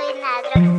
I'm not.